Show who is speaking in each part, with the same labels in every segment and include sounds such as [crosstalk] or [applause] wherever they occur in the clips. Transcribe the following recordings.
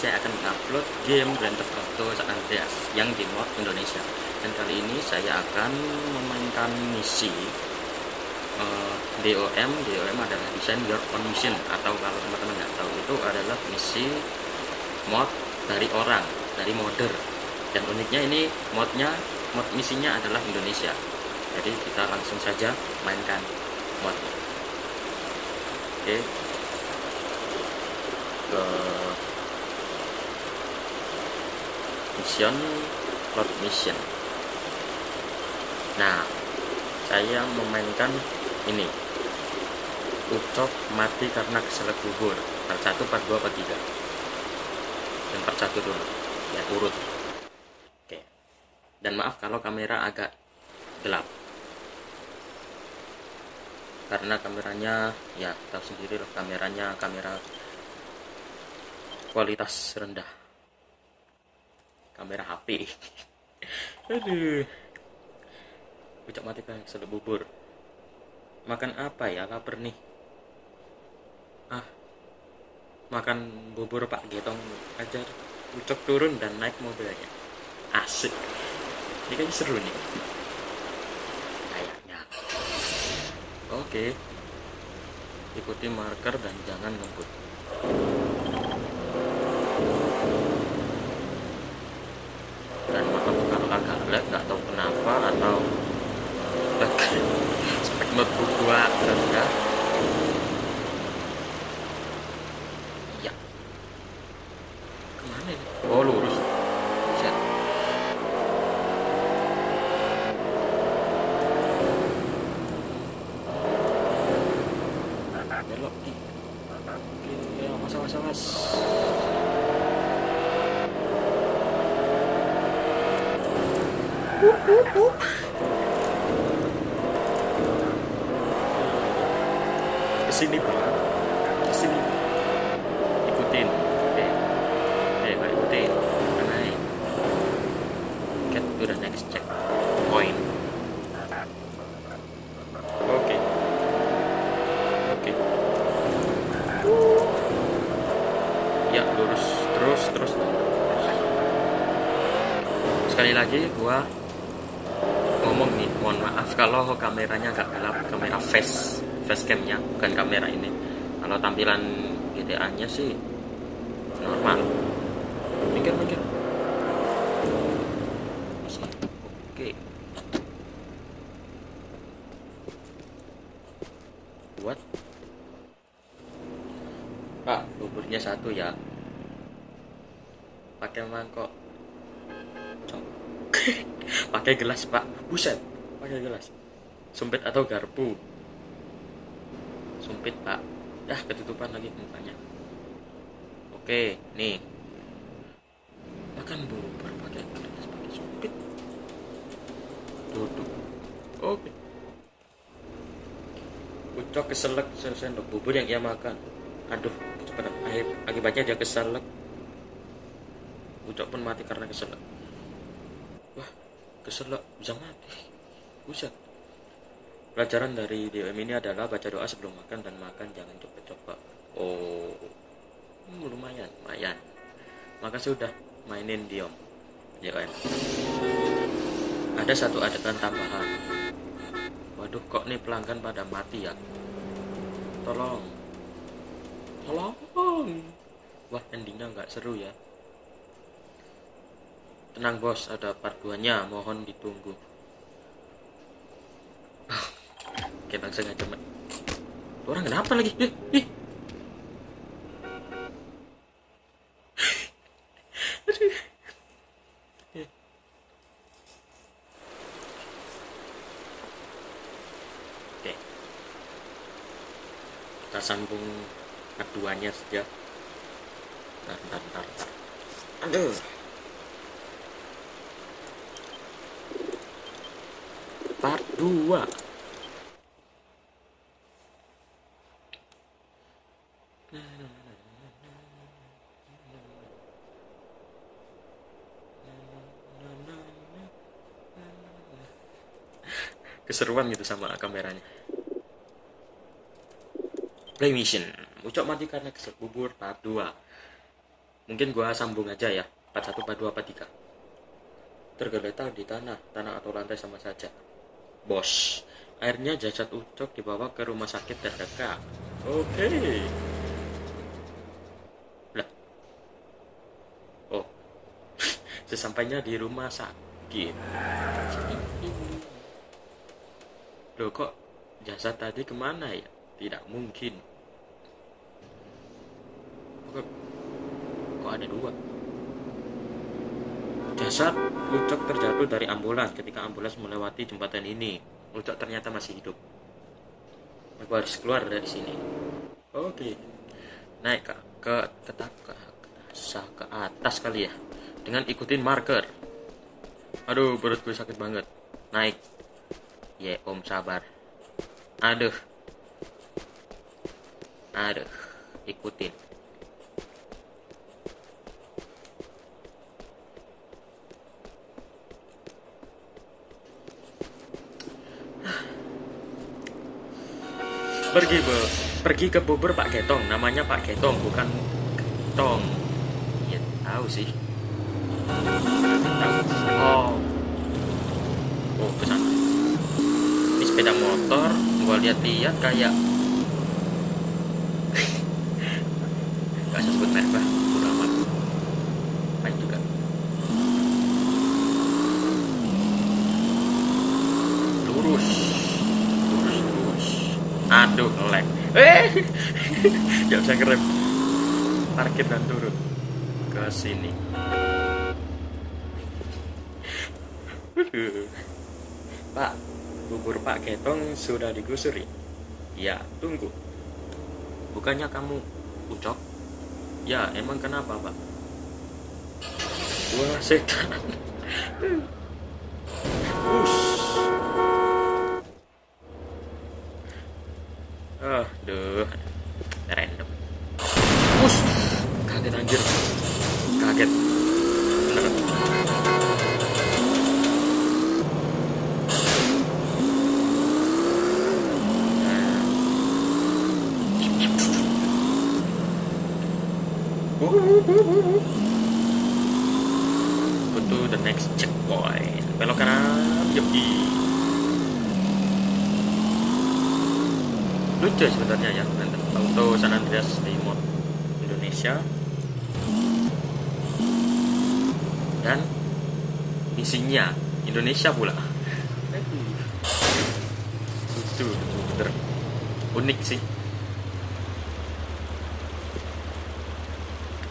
Speaker 1: saya akan upload game Grand Theft Auto San Andreas yang di mod Indonesia. Dan kali ini saya akan memainkan misi uh, DOM DOM adalah Design Your Own Mission atau kalau teman-teman nggak tahu itu adalah misi mod dari orang dari modder. Dan uniknya ini modnya mod misinya adalah Indonesia. Jadi kita langsung saja mainkan modnya. Oke. Ke mission plot mission. Nah saya memainkan ini. Ucok mati karena keselak bubur. Part 1, part 2, part 3 yang part 1 dulu. Ya urut. Oke. Dan maaf kalau kamera agak gelap. Karena kameranya ya tahu sendiri loh kameranya kamera kualitas rendah kamera HP [laughs] aduh. Ucap mati kan bubur. Makan apa ya? Lapar nih. Ah. Makan bubur pak getong aja ucap turun dan naik mobilnya. Asik. Ini kan seru nih. Kayaknya. Oke. Ikuti marker dan jangan ngebut dan maaf kalau agak lag nggak tahu kenapa atau [laughs] spek notebook gua rendah ya ke mana ini oh lurus Set. belok nih oke awas awas awas ke sini pak. Ke sini. Ikutin. Oke. Oke pak ikutin. Udah naik to the next check. Point. Oke. Oke. Ya lurus. Terus terus. Sekali lagi gua ngomong nih mohon maaf kalau kameranya agak gelap kamera face face camnya bukan kamera ini. Kalau tampilan GTA nya sih normal. Mikir mikir. Oke. Buat. Pak buburnya satu ya. Pakai mangkok. [laughs] pakai gelas pak. Buset pakai gelas. Sumpit atau garpu? Sumpit pak. Dah ketutupan lagi mukanya. Oke nih. Makan bubur pakai gelas pakai sumpit. Duduk. Oke. Ucok keselak sendok bubur yang ia makan. Aduh cepetan akibatnya dia keselak. Ucok pun mati karena keselak keselak bisa mati buset. Pelajaran dari DOM ini adalah baca doa sebelum makan dan makan jangan coba-coba. Oh hmm, lumayan lumayan. Maka sudah mainin DOM DOM ada satu adegan tambahan. Waduh kok nih pelanggan pada mati ya? Tolong. Tolong. Wah endingnya nggak seru ya tenang bos ada part 2 nya mohon ditunggu. Oke langsung aja mak orang kenapa lagi? Ih, ih. Oke. Kita sambung keduanya saja. Ntar ntar ntar, ntar. aduh 2 keseruan gitu sama kameranya. Play mission. Ucap mati karena kesel bubur part 2 mungkin gua sambung aja ya. Part 1 part 2 part 3 tergeletak di tanah tanah atau lantai sama saja bos akhirnya jasad ucok dibawa ke rumah sakit terdekat. Oke. Lah. Oh. [laughs] Sesampainya di rumah sakit. Loh kok jasad tadi ke mana ya? Tidak mungkin. Kok, kok ada dua jasad Ucok terjatuh dari ambulans ketika ambulans melewati jembatan ini. Ucok ternyata masih hidup. Aku harus keluar dari sini. Oke. Naik ke ke ke, ke, ke, ke atas kali ya. Dengan ikutin marker. Aduh perut gue sakit banget. Naik. Ya om sabar. Aduh. Aduh. Ikutin pergi be pergi ke bubur Pak Getong. Namanya Pak Getong bukan Getong. Ya tahu sih. Oh. Oh ke sana ini sepeda motor gua lihat-lihat kayak [laughs] gak usah sebut merek lah udah amat baik juga lurus lurus lurus aduh ngelek eh [laughs] gak bisa ngerem parkir dan turun ke sini [laughs] Pak, bubur Pak Ketong sudah digusuri. Ya, tunggu. Bukannya kamu ucok? Ya, emang kenapa, Pak? Wah, setan. [laughs] Ush. Aduh, random. Ush, kaget anjir. Kaget. Beneran. Go to the next checkpoint. Belok kanan, yogi. Lucu sebenarnya ya, auto San Andreas di Indonesia. Dan misinya Indonesia pula. Lucu, bener. Unik sih.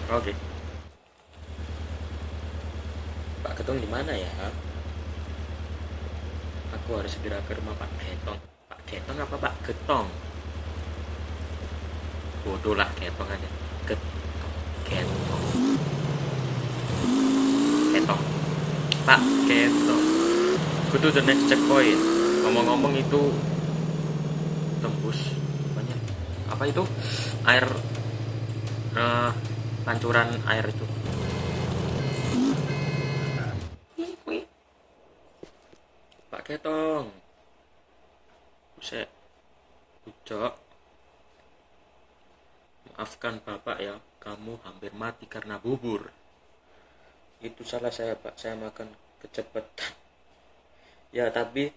Speaker 1: Oke. Pak Ketong di mana ya? Aku harus segera ke rumah Pak Ketong. Pak Ketong apa Pak Getong? Bodoh lah Ketong aja. Get Ketong. Pak Ketong. Go to the next checkpoint. Ngomong-ngomong itu tembus apanya? Apa itu? Air eh pancuran air itu Pak Ketong Buset Ucok Maafkan bapak ya Kamu hampir mati karena bubur Itu salah saya pak. Saya makan kecepatan. Ya tapi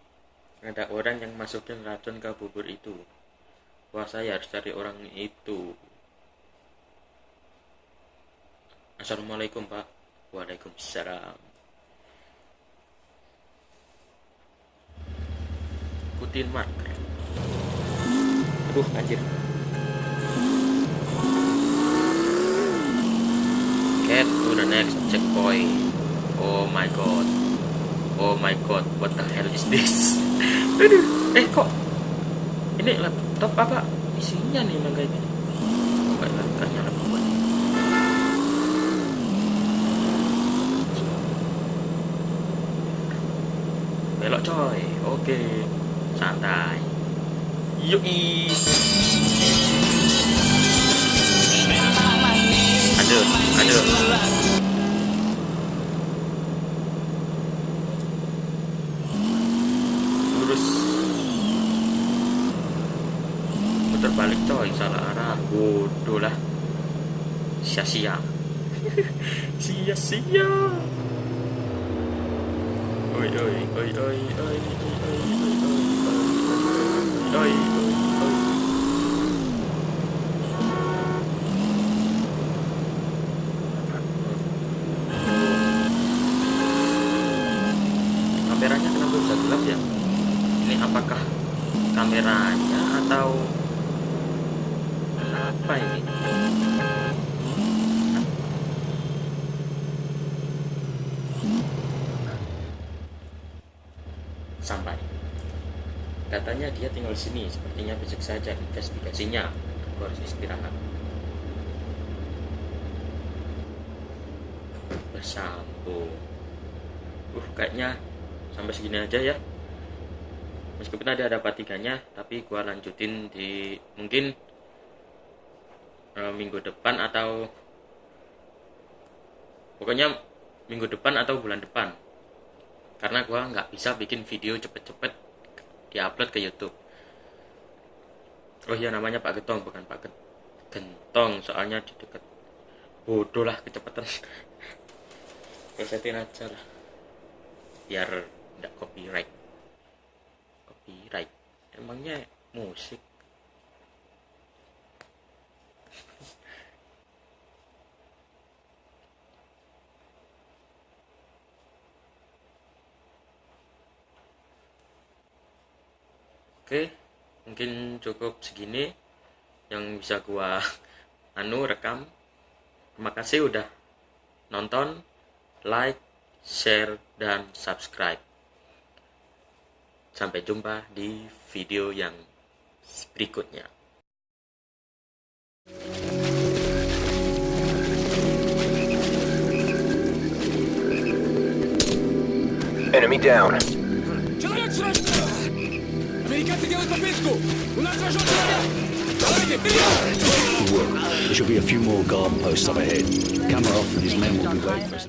Speaker 1: Ada orang yang masukin racun ke bubur itu. Wah saya harus cari orang itu. Assalamualaikum Pak. Waalaikumsalam. Ikutin marker. Aduh anjir Get to the next checkpoint. Oh my god. Oh my god What the hell is this? [laughs] Aduh Eh kok Ini laptop apa? Isinya nih emang laptop belok coy. Oke santai. Yui lurus putar balik coy salah arah bodoh lah sia-sia sia-sia oi oi oi oi oi oi oi oi kameranya kenapa bisa gelap ya. Ini apakah kameranya atau kenapa ini? Sampai. Katanya dia tinggal sini. Sepertinya besok saja investigasinya. Aku harus istirahat. Bersambung. Uh kayaknya sampai segini aja ya. Meskipun ada ada tiganya tapi gua lanjutin di mungkin uh, minggu depan atau pokoknya minggu depan atau bulan depan. Karena gue nggak bisa bikin video cepet-cepet diupload ke YouTube. Oh iya namanya Pak Getong bukan Pak Gentong soalnya di dekat bodoh lah kecepatan. [laughs] Resetin aja lah. Biar tidak copyright copyright emangnya musik [laughs] Oke, mungkin cukup segini yang bisa gua [laughs] anu rekam. Terima kasih udah nonton, like, share, dan subscribe. Sampai jumpa di video yang berikutnya.
Speaker 2: Enemy down.
Speaker 3: Американцы делают попытку! У нас рожок Давайте, вперед!
Speaker 4: There should be a few more guard posts up ahead. Kamarov and his men will be waiting for us.